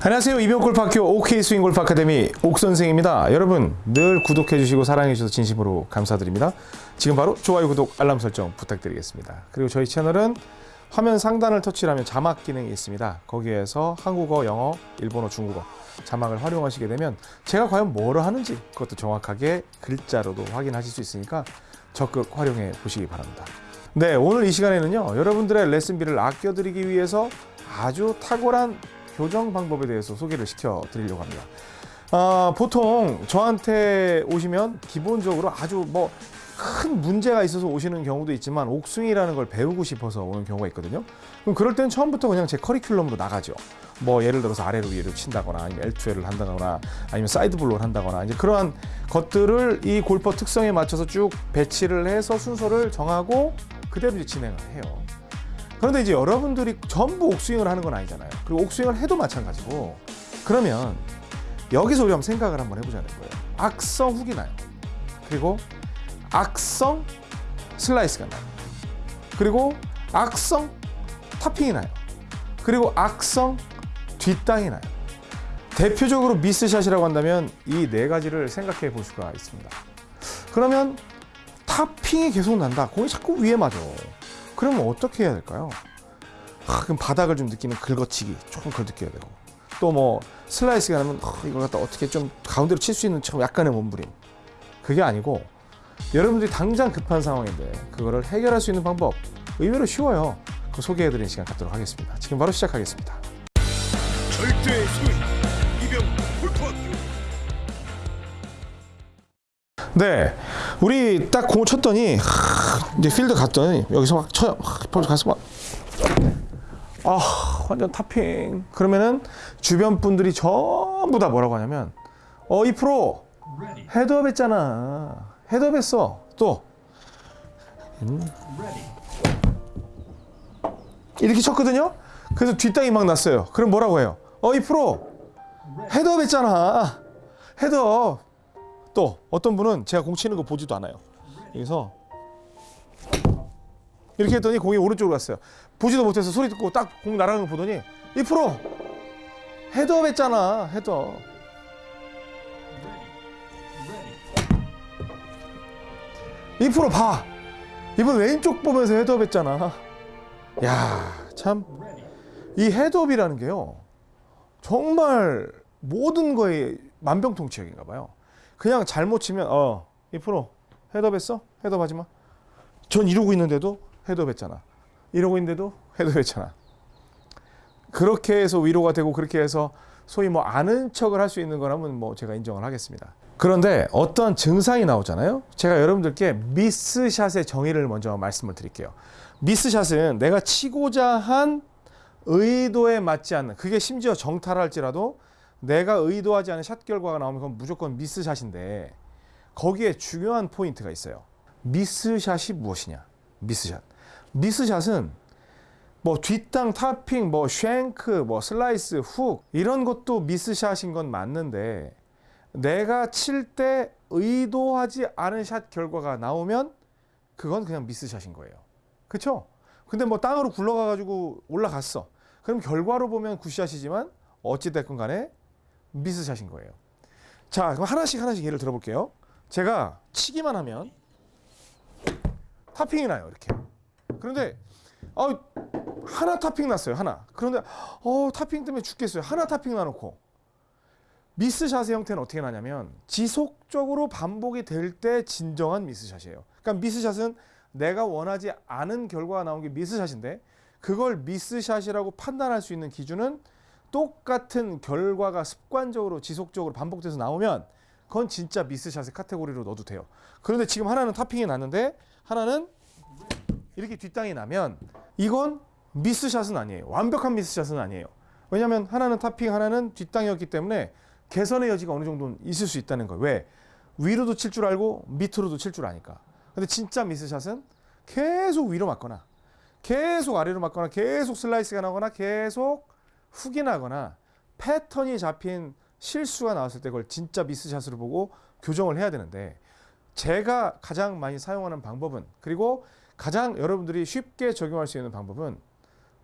안녕하세요. 이병골프학교 OK 스윙골프 아카데미 옥선생입니다. 여러분 늘 구독해 주시고 사랑해 주셔서 진심으로 감사드립니다. 지금 바로 좋아요, 구독, 알람 설정 부탁드리겠습니다. 그리고 저희 채널은 화면 상단을 터치하면 자막 기능이 있습니다. 거기에서 한국어, 영어, 일본어, 중국어 자막을 활용하시게 되면 제가 과연 뭐를 하는지 그것도 정확하게 글자로도 확인하실 수 있으니까 적극 활용해 보시기 바랍니다. 네, 오늘 이 시간에는요. 여러분들의 레슨비를 아껴드리기 위해서 아주 탁월한 교정 방법에 대해서 소개를 시켜 드리려고 합니다. 아, 보통 저한테 오시면 기본적으로 아주 뭐 큰 문제가 있어서 오시는 경우도 있지만 옥스윙이라는 걸 배우고 싶어서 오는 경우가 있거든요. 그럼 그럴 땐 처음부터 그냥 제 커리큘럼으로 나가죠. 뭐 예를 들어서 아래로 위로 친다거나 아니면 L2L을 한다거나 아니면 side blow를 한다거나 이제 그러한 것들을 이 골퍼 특성에 맞춰서 쭉 배치를 해서 순서를 정하고 그대로 이제 진행을 해요. 그런데 이제 여러분들이 전부 옥스윙을 하는 건 아니잖아요. 그리고 옥스윙을 해도 마찬가지고 그러면 여기서 우리 한번 생각을 한번 해보자는 거예요. 악성 훅이 나요. 그리고 악성 슬라이스가 나요. 그리고 악성 타핑이 나요. 그리고 악성 뒷땅이 나요. 대표적으로 미스샷이라고 한다면 이 네 가지를 생각해 볼 수가 있습니다. 그러면 타핑이 계속 난다. 공이 자꾸 위에 맞아. 그러면 어떻게 해야 될까요? 아, 그럼 바닥을 좀 느끼는 긁어치기 조금 걸 느껴야 되고 또 뭐 슬라이스가 나면 아, 이걸 갖다 어떻게 좀 가운데로 칠 수 있는 좀 약간의 몸부림 그게 아니고 여러분들이 당장 급한 상황인데 그거를 해결할 수 있는 방법 의외로 쉬워요. 그 소개해드리는 시간 갖도록 하겠습니다. 지금 바로 시작하겠습니다. 절대 소위 이병 골프학교 네, 우리 딱 공을 쳤더니 하, 이제 필드 갔더니 여기서 막 쳐요. 하, 바로 가서 막 아, 완전 타핑. 그러면은 주변 분들이 전부 다 뭐라고 하냐면 어, 이 프로 헤드업 했잖아. 헤드업 했어. 또 음. 이렇게 쳤거든요. 그래서 뒷땅이 막 났어요. 그럼 뭐라고 해요? 어, 이 프로 헤드업 했잖아. 헤드업. 또 어떤 분은 제가 공 치는 거 보지도 않아요. 여기서 이렇게 했더니 공이 오른쪽으로 갔어요. 보지도 못해서 소리 듣고 딱 공 날아가는 거 보더니 이 프로 헤드업 했잖아. 헤드업. 이 프로 봐. 이번 왼쪽 보면서 헤드업 했잖아. 야, 참. 이 헤드업이라는 게요. 정말 모든 거에 만병통치약인가 봐요. 그냥 잘못 치면 어, 이 프로 헤드업 했어? 헤드업 하지 마. 전 이러고 있는데도 헤드업 했잖아. 이러고 있는데도 헤드업 했잖아. 그렇게 해서 위로가 되고 그렇게 해서 소위 뭐 아는 척을 할 수 있는 거라면 뭐 제가 인정을 하겠습니다. 그런데 어떠한 증상이 나오잖아요. 제가 여러분들께 미스샷의 정의를 먼저 말씀을 드릴게요. 미스샷은 내가 치고자 한 의도에 맞지 않는 그게 심지어 정타일지라도 내가 의도하지 않은 샷 결과가 나오면 그건 무조건 미스샷인데 거기에 중요한 포인트가 있어요. 미스샷이 무엇이냐? 미스샷. 미스샷은 뭐 뒷땅, 타핑, 뭐 생크, 뭐 슬라이스, 훅 이런 것도 미스샷인 건 맞는데 내가 칠 때 의도하지 않은 샷 결과가 나오면 그건 그냥 미스샷인 거예요. 그렇죠? 근데 뭐 땅으로 굴러가 가지고 올라갔어. 그럼 결과로 보면 굿샷이지만 어찌 됐건 간에 미스샷인 거예요. 자, 그럼 하나씩 하나씩 예를 들어 볼게요. 제가 치기만 하면 타핑이 나요, 이렇게. 그런데 어, 하나 타핑 났어요, 하나. 그런데 어, 타핑 때문에 죽겠어요. 하나 타핑 나놓고 미스샷의 형태는 어떻게 나냐면 지속적으로 반복이 될 때 진정한 미스샷이에요. 그러니까 미스샷은 내가 원하지 않은 결과가 나온 게 미스샷인데 그걸 미스샷이라고 판단할 수 있는 기준은 똑같은 결과가 습관적으로 지속적으로 반복돼서 나오면 그건 진짜 미스샷의 카테고리로 넣어도 돼요. 그런데 지금 하나는 타핑이 났는데 하나는 이렇게 뒷땅이 나면 이건 미스샷은 아니에요. 완벽한 미스샷은 아니에요. 왜냐하면 하나는 타핑, 하나는 뒷땅이었기 때문에 개선의 여지가 어느 정도는 있을 수 있다는 거예요. 왜? 위로도 칠 줄 알고 밑으로도 칠 줄 아니까. 근데 진짜 미스샷은 계속 위로 맞거나 계속 아래로 맞거나 계속 슬라이스가 나거나 계속 훅이 나거나 패턴이 잡힌 실수가 나왔을 때 그걸 진짜 미스샷으로 보고 교정을 해야 되는데 제가 가장 많이 사용하는 방법은 그리고 가장 여러분들이 쉽게 적용할 수 있는 방법은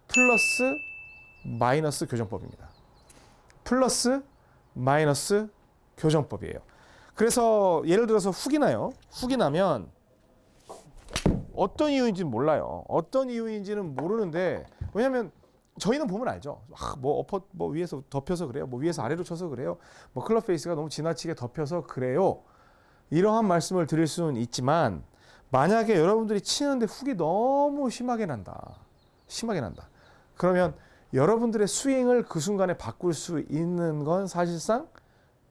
플러스 마이너스 교정법입니다. 플러스 마이너스 교정법이에요. 그래서 예를 들어서 훅이 나요. 훅이 나면 어떤 이유인지는 몰라요. 어떤 이유인지는 모르는데 왜냐하면 저희는 보면 알죠. 아, 뭐 엎어 뭐 위에서 덮여서 그래요. 뭐 위에서 아래로 쳐서 그래요. 뭐 클럽 페이스가 너무 지나치게 덮여서 그래요. 이러한 말씀을 드릴 수는 있지만 만약에 여러분들이 치는데 훅이 너무 심하게 난다. 심하게 난다. 그러면 여러분들의 스윙을 그 순간에 바꿀 수 있는 건 사실상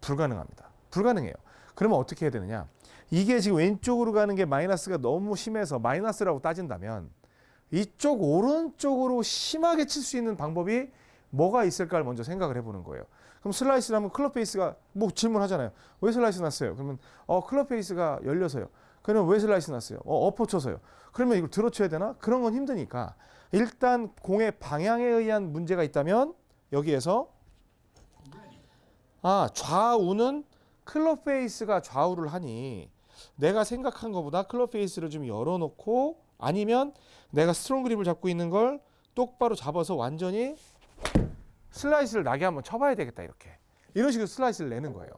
불가능합니다. 불가능해요. 그러면 어떻게 해야 되느냐? 이게 지금 왼쪽으로 가는 게 마이너스가 너무 심해서 마이너스라고 따진다면 이쪽 오른쪽으로 심하게 칠 수 있는 방법이 뭐가 있을까를 먼저 생각을 해보는 거예요. 그럼 슬라이스를 하면 클럽 페이스가 뭐 질문하잖아요. 왜 슬라이스 났어요? 그러면 어 클럽 페이스가 열려서요. 그러면 왜 슬라이스 났어요? 어 엎어 쳐서요. 그러면 이걸 들어쳐야 되나? 그런 건 힘드니까 일단 공의 방향에 의한 문제가 있다면 여기에서 아 좌우는 클럽 페이스가 좌우를 하니 내가 생각한 것보다 클럽 페이스를 좀 열어놓고 아니면 내가 스트롱 그립을 잡고 있는 걸 똑바로 잡아서 완전히 슬라이스를 나게 한번 쳐봐야 되겠다 이렇게 이런 식으로 슬라이스를 내는 거예요.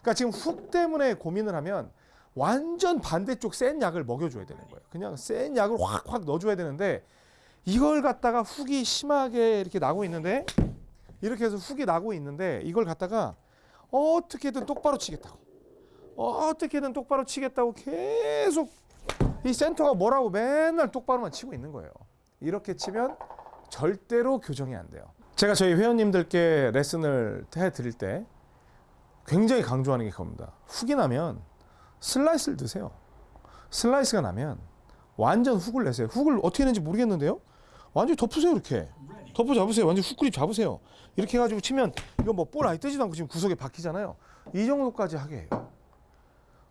그러니까 지금 훅 때문에 고민을 하면 완전 반대쪽 센 약을 먹여줘야 되는 거예요. 그냥 센 약을 확확 넣어줘야 되는데 이걸 갖다가 훅이 심하게 이렇게 나고 있는데 이렇게 해서 훅이 나고 있는데 이걸 갖다가 어떻게든 똑바로 치겠다고 어떻게든 똑바로 치겠다고 계속 이 센터가 뭐라고 맨날 똑바로만 치고 있는 거예요. 이렇게 치면 절대로 교정이 안 돼요. 제가 저희 회원님들께 레슨을 해 드릴 때 굉장히 강조하는 게 그겁니다. 훅이 나면 슬라이스를 내세요. 슬라이스가 나면 완전 훅을 내세요. 훅을 어떻게 내는지 모르겠는데요. 완전히 덮으세요 이렇게. 덮어 잡으세요. 완전 훅 그립 잡으세요. 이렇게 해가지고 치면 이거 뭐 볼 아예 뜨지도 않고 지금 구석에 박히잖아요. 이 정도까지 하게 해요.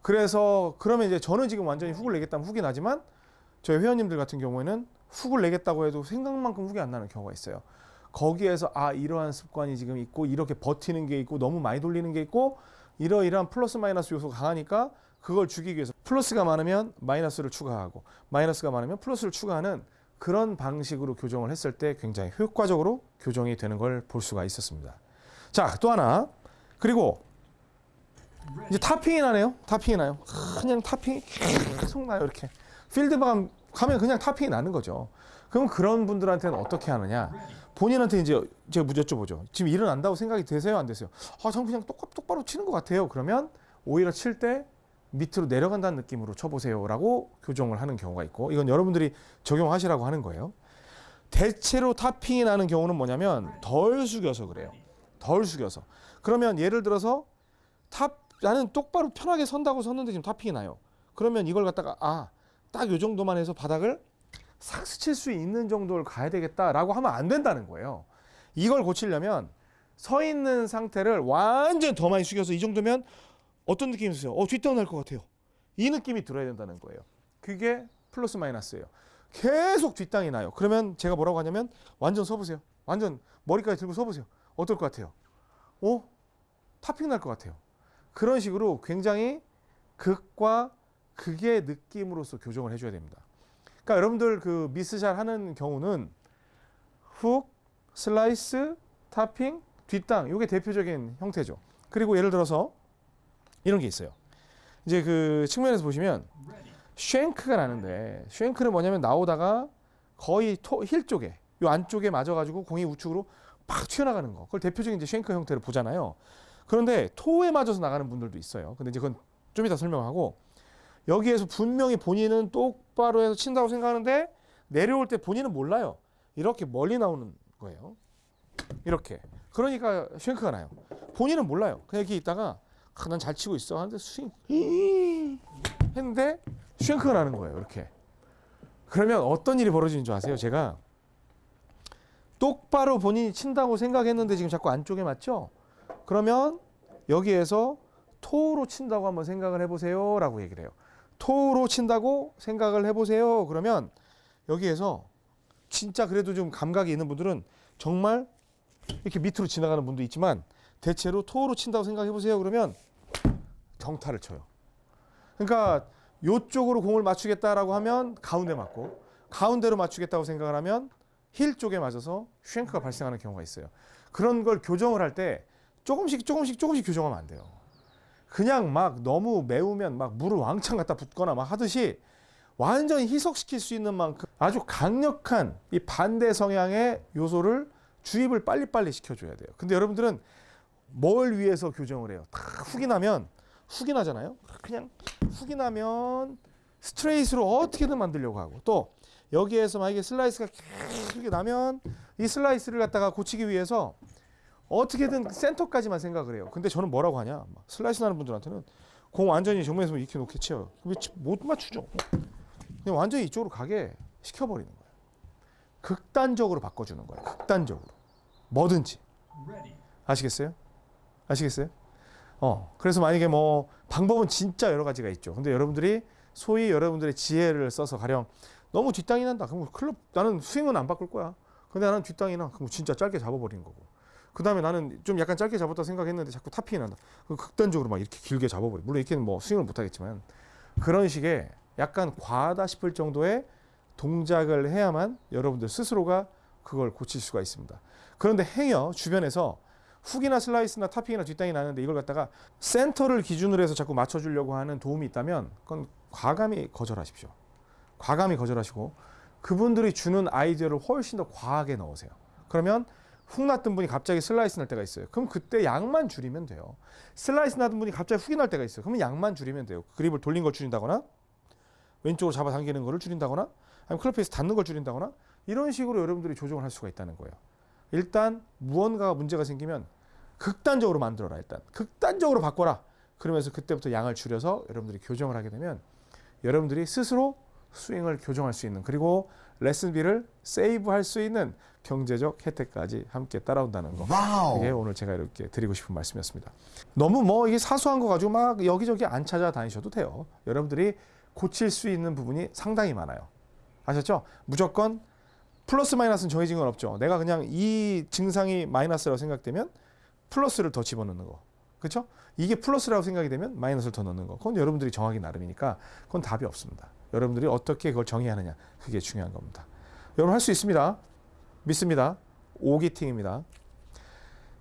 그래서 그러면 이제 저는 지금 완전히 훅을 내겠다면 훅이 나지만 저희 회원님들 같은 경우에는 훅을 내겠다고 해도 생각만큼 훅이 안 나는 경우가 있어요. 거기에서 아 이러한 습관이 지금 있고 이렇게 버티는 게 있고 너무 많이 돌리는 게 있고 이러이러한 플러스 마이너스 요소가 강하니까 그걸 죽이기 위해서 플러스가 많으면 마이너스를 추가하고 마이너스가 많으면 플러스를 추가하는 그런 방식으로 교정을 했을 때 굉장히 효과적으로 교정이 되는 걸 볼 수가 있었습니다. 자, 또 하나. 그리고 이제 topping이 나네요. topping이 나요. 그냥 topping이 계속 나요. 이렇게. 필드만 가면 그냥 topping이 나는 거죠. 그럼 그런 분들한테는 어떻게 하느냐? 본인한테 이제 제가 여쭤보죠. 지금 일어난다고 생각이 되세요? 안 되세요? 아, 저는 그냥 똑, 똑바로 치는 것 같아요. 그러면 오히려 칠 때 밑으로 내려간다는 느낌으로 쳐보세요라고 교정을 하는 경우가 있고 이건 여러분들이 적용하시라고 하는 거예요. 대체로 topping이 나는 경우는 뭐냐면 덜 숙여서 그래요. 덜 숙여서. 그러면 예를 들어서 top 나는 똑바로 편하게 선다고 섰는데 지금 topping이 나요. 그러면 이걸 갖다가 아, 딱 요 정도만 해서 바닥을 싹 스칠 수 있는 정도를 가야 되겠다라고 하면 안 된다는 거예요. 이걸 고치려면 서 있는 상태를 완전 더 많이 숙여서 이 정도면 어떤 느낌이 드세요? 어, 뒷다운 날것 같아요. 이 느낌이 들어야 된다는 거예요. 그게 플러스 마이너스예요. 계속 뒷땅이 나요. 그러면 제가 뭐라고 하냐면 완전 서보세요. 완전 머리까지 들고 서보세요. 어떨 것 같아요? 어? 타핑 날 것 같아요. 그런 식으로 굉장히 극과 극의 느낌으로서 교정을 해줘야 됩니다. 그러니까 여러분들 그 miss shot 하는 경우는 훅, 슬라이스, 타핑, 뒷땅 이게 대표적인 형태죠. 그리고 예를 들어서 이런 게 있어요. 이제 그 측면에서 보시면 shank가 나는데 shank는 뭐냐면 나오다가 거의 toe, heel 쪽에 요 안쪽에 맞아가지고 공이 우측으로 팍 튀어나가는 거. 그걸 대표적인 이제 쉔크 형태를 보잖아요. 그런데 토에 맞아서 나가는 분들도 있어요. 근데 이제 그건 좀 이따 설명하고 여기에서 분명히 본인은 똑바로 해서 친다고 생각하는데 내려올 때 본인은 몰라요. 이렇게 멀리 나오는 거예요. 이렇게. 그러니까 쉔크가 나요. 본인은 몰라요. 그냥 이렇게 있다가 아, 난잘 치고 있어. 하는데 스윙 했는데 쉔크가 나는 거예요. 이렇게. 그러면 어떤 일이 벌어지는 줄 아세요? 제가 똑바로 본인이 친다고 생각했는데 지금 자꾸 안쪽에 맞죠? 그러면 여기에서 토로 친다고 한번 생각을 해보세요. 라고 얘기를 해요. 토로 친다고 생각을 해보세요. 그러면 여기에서 진짜 그래도 좀 감각이 있는 분들은 정말 이렇게 밑으로 지나가는 분도 있지만 대체로 토로 친다고 생각해 보세요. 그러면 정타를 쳐요. 그러니까 요쪽으로 공을 맞추겠다라고 하면 가운데 맞고 가운데로 맞추겠다고 생각을 하면 힐 쪽에 맞아서 쉔크가 발생하는 경우가 있어요. 그런 걸 교정을 할 때 조금씩 조금씩 조금씩 교정하면 안 돼요. 그냥 막 너무 매우면 막 물을 왕창 갖다 붓거나 막 하듯이 완전히 희석시킬 수 있는 만큼 아주 강력한 이 반대 성향의 요소를 주입을 빨리빨리 시켜줘야 돼요. 근데 여러분들은 뭘 위해서 교정을 해요? 다 훅이 나면 훅이 나잖아요. 그냥 훅이 나면 스트레이트로 어떻게든 만들려고 하고 또 여기에서 만약에 슬라이스가 이렇게 나면 이 슬라이스를 갖다가 고치기 위해서 어떻게든 센터까지만 생각을 해요. 근데 저는 뭐라고 하냐? 막 슬라이스 나는 분들한테는 공 완전히 정면에서 이렇게 놓게. 왜못 맞추죠? 그냥 완전히 이쪽으로 가게 시켜버리는 거예요. 극단적으로 바꿔주는 거예요. 극단적으로. 뭐든지. 아시겠어요? 아시겠어요? 어, 그래서 만약에 뭐 방법은 진짜 여러 가지가 있죠. 근데 여러분들이 소위 여러분들의 지혜를 써서 가령 너무 뒷땅이 난다. 그럼 클럽 나는 스윙은 안 바꿀 거야. 근데 나는 뒷땅이 나. 그럼 진짜 짧게 잡아버리는 거고. 그 다음에 나는 좀 약간 짧게 잡았다 생각했는데 자꾸 탑핑이 난다. 그럼 극단적으로 막 이렇게 길게 잡아버려. 물론 이렇게는 뭐 스윙을 못 하겠지만 그런 식의 약간 과하다 싶을 정도의 동작을 해야만 여러분들 스스로가 그걸 고칠 수가 있습니다. 그런데 행여 주변에서 훅이나 슬라이스나 topping이나 뒷땅이 나는데 이걸 갖다가 센터를 기준으로 해서 자꾸 맞춰주려고 하는 도움이 있다면 그건 과감히 거절하십시오. 과감히 거절하시고 그분들이 주는 아이디어를 훨씬 더 과하게 넣으세요. 그러면 훅 났던 분이 갑자기 슬라이스 날 때가 있어요. 그럼 그때 양만 줄이면 돼요. 슬라이스 나던 분이 갑자기 훅이 날 때가 있어요. 그러면 양만 줄이면 돼요. 그립을 돌린 걸 줄인다거나 왼쪽으로 잡아당기는 거를 줄인다거나 아니면 클럽페이스 닿는 걸 줄인다거나 이런 식으로 여러분들이 조정을 할 수가 있다는 거예요. 일단 무언가가 문제가 생기면 극단적으로 만들어라 일단 극단적으로 바꿔라 그러면서 그때부터 양을 줄여서 여러분들이 교정을 하게 되면 여러분들이 스스로 스윙을 교정할 수 있는 그리고 레슨비를 세이브할 수 있는 경제적 혜택까지 함께 따라온다는 거 이게 오늘 제가 이렇게 드리고 싶은 말씀이었습니다. 너무 뭐 이게 사소한 거 가지고 막 여기저기 안 찾아다니셔도 돼요. 여러분들이 고칠 수 있는 부분이 상당히 많아요. 아셨죠? 무조건 플러스 마이너스는 정해진 건 없죠. 내가 그냥 이 증상이 마이너스라고 생각되면 플러스를 더 집어넣는 거. 그렇죠? 이게 플러스라고 생각이 되면 마이너스를 더 넣는 거. 그건 여러분들이 정하기 나름이니까 그건 답이 없습니다. 여러분들이 어떻게 그걸 정의하느냐. 그게 중요한 겁니다. 여러분 할 수 있습니다. 믿습니다. 오기팅입니다.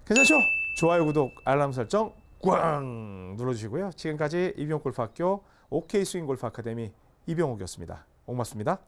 괜찮죠? 좋아요, 구독, 알람 설정 꽝 눌러주시고요. 지금까지 이병옥 골프학교 OK 스윙 골프 아카데미 이병옥이었습니다. 고맙습니다.